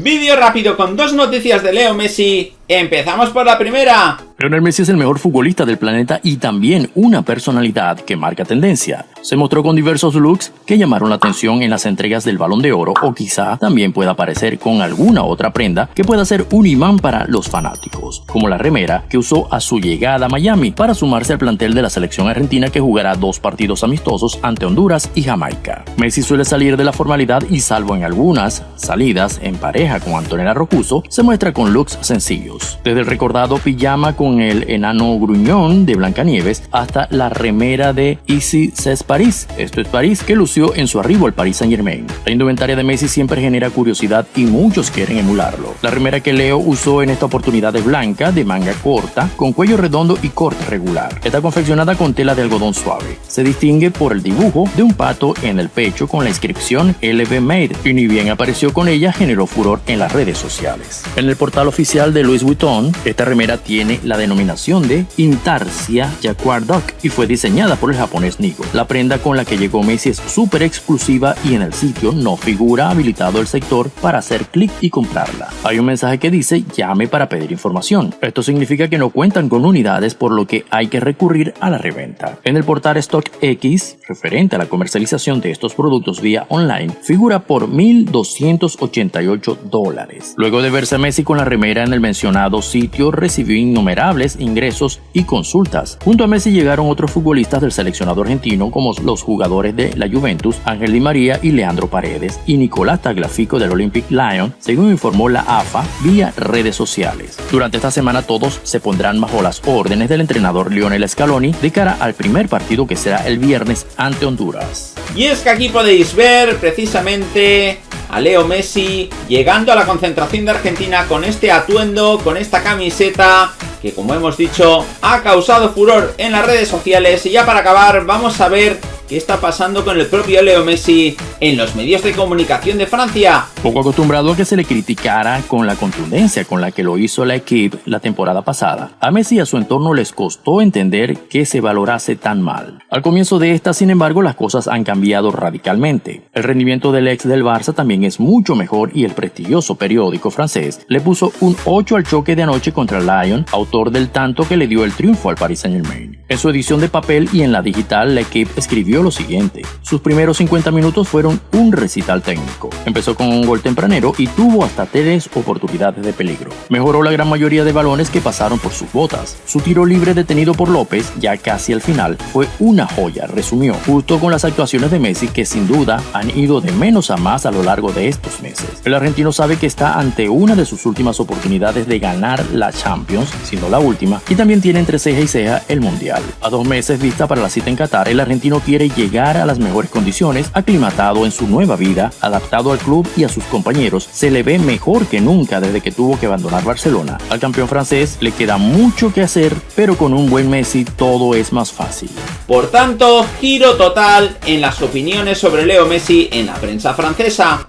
Vídeo rápido con dos noticias de Leo Messi. Empezamos por la primera. Lionel Messi es el mejor futbolista del planeta y también una personalidad que marca tendencia. Se mostró con diversos looks que llamaron la atención en las entregas del Balón de Oro o quizá también pueda aparecer con alguna otra prenda que pueda ser un imán para los fanáticos, como la remera que usó a su llegada a Miami para sumarse al plantel de la selección argentina que jugará dos partidos amistosos ante Honduras y Jamaica. Messi suele salir de la formalidad y salvo en algunas salidas en pareja con Antonella Rocuso, se muestra con looks sencillos, desde el recordado pijama con el enano gruñón de Blancanieves hasta la remera de Easy Says Paris, esto es París, que lució en su arribo al Paris Saint Germain. La indumentaria de Messi siempre genera curiosidad y muchos quieren emularlo. La remera que Leo usó en esta oportunidad es blanca, de manga corta, con cuello redondo y corte regular. Está confeccionada con tela de algodón suave. Se distingue por el dibujo de un pato en el pecho con la inscripción LV Made y ni bien apareció con ella generó furor en las redes sociales. En el portal oficial de Louis Esta remera tiene la denominación de Intarsia Jaguar Duck y fue diseñada por el japonés Nigo. La prenda con la que llegó Messi es súper exclusiva y en el sitio no figura habilitado el sector para hacer clic y comprarla. Hay un mensaje que dice llame para pedir información. Esto significa que no cuentan con unidades por lo que hay que recurrir a la reventa. En el portal StockX, referente a la comercialización de estos productos vía online, figura por 1.288 dólares. Luego de verse Messi con la remera en el mencionado sitio, recibió innumerables ingresos y consultas. Junto a Messi llegaron otros futbolistas del seleccionado argentino como los jugadores de la Juventus, Ángel Di María y Leandro Paredes, y Nicolás Tagliafico del Olympic Lyon, según informó la AFA vía redes sociales. Durante esta semana todos se pondrán bajo las órdenes del entrenador Lionel Scaloni de cara al primer partido que será el viernes ante Honduras. Y es que aquí podéis ver precisamente a Leo Messi llegando a la concentración de Argentina con este atuendo, con esta camiseta que como hemos dicho ha causado furor en las redes sociales. Y ya para acabar vamos a ver qué está pasando con el propio Leo Messi en los medios de comunicación de Francia. Poco acostumbrado a que se le criticara con la contundencia con la que lo hizo la equipe la temporada pasada, a Messi y a su entorno les costó entender que se valorase tan mal. Al comienzo de esta, sin embargo, las cosas han cambiado radicalmente. El rendimiento del ex del Barça también es mucho mejor y el prestigioso periódico francés le puso un 8 al choque de anoche contra Lyon, autor del tanto que le dio el triunfo al Paris Saint Germain. En su edición de papel y en la digital, la equipe escribió lo siguiente. Sus primeros 50 minutos fueron un recital técnico. Empezó con un gol tempranero y tuvo hasta tres oportunidades de peligro. Mejoró la gran mayoría de balones que pasaron por sus botas. Su tiro libre detenido por López, ya casi al final, fue una joya, resumió, justo con las actuaciones de Messi que sin duda han ido de menos a más a lo largo de estos meses. El argentino sabe que está ante una de sus últimas oportunidades de ganar la Champions, siendo la última, y también tiene entre ceja y ceja el Mundial. A dos meses vista para la cita en Qatar, el argentino quiere llegar a las mejores condiciones, aclimatado en su nueva vida, adaptado al club y a sus compañeros, se le ve mejor que nunca desde que tuvo que abandonar Barcelona. Al campeón francés le queda mucho que hacer, pero con un buen Messi todo es más fácil. Por tanto, giro total en las opiniones sobre Leo Messi en la prensa francesa.